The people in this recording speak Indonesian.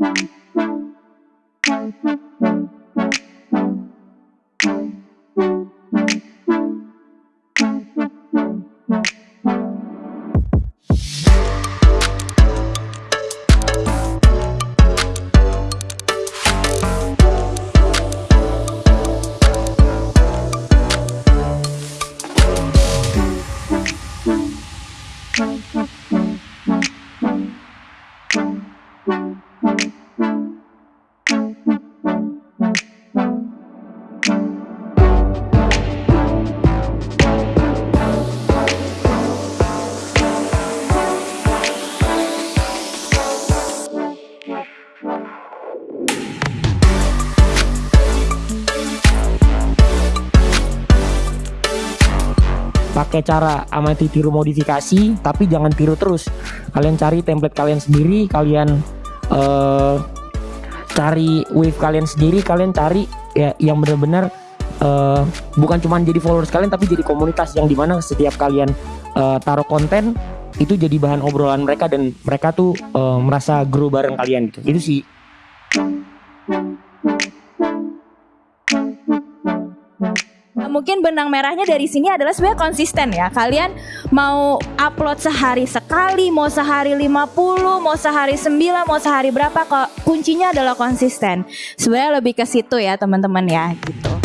Thank you. Pakai cara amati tiru modifikasi tapi jangan tiru terus. Kalian cari template kalian sendiri kalian uh, cari wave kalian sendiri kalian cari ya yang benar-benar uh, bukan cuma jadi followers kalian tapi jadi komunitas yang di mana setiap kalian uh, taruh konten itu jadi bahan obrolan mereka dan mereka tuh uh, merasa grow bareng kalian gitu. Itu sih mungkin benang merahnya dari sini adalah sebenarnya konsisten ya. Kalian mau upload sehari sekali, mau sehari 50, mau sehari 9, mau sehari berapa kok kuncinya adalah konsisten. Sebenarnya lebih ke situ ya teman-teman ya gitu.